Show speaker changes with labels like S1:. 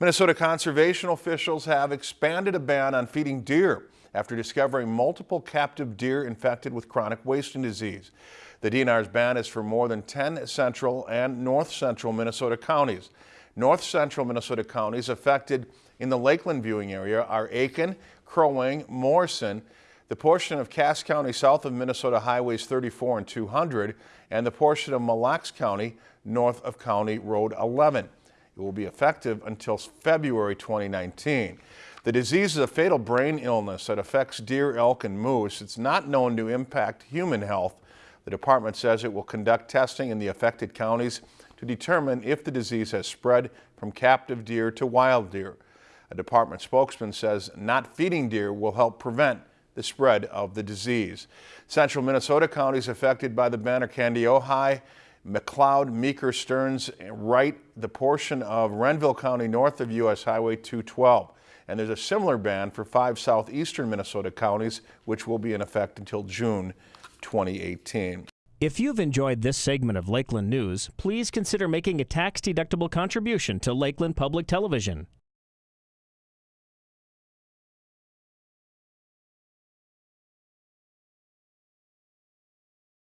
S1: Minnesota conservation officials have expanded a ban on feeding deer after discovering multiple captive deer infected with chronic wasting disease. The DNR's ban is for more than 10 central and north central Minnesota counties. North central Minnesota counties affected in the Lakeland viewing area are Aitkin, Crow Wing, Morrison, the portion of Cass County south of Minnesota Highways 34 and 200, and the portion of Mille Lacs County north of County Road 11. It will be effective until February 2019. The disease is a fatal brain illness that affects deer, elk, and moose. It's not known to impact human health. The department says it will conduct testing in the affected counties to determine if the disease has spread from captive deer to wild deer. A department spokesman says not feeding deer will help prevent the spread of the disease. Central Minnesota counties affected by the ban are Kandiyohi, McLeod, Meeker, Stearns, Wright, the portion of Renville County north of U.S. Highway 212. And there's a similar ban for five southeastern Minnesota counties, which will be in effect until June 2018.
S2: If you've enjoyed this segment of Lakeland News, please consider making a tax-deductible contribution to Lakeland Public Television.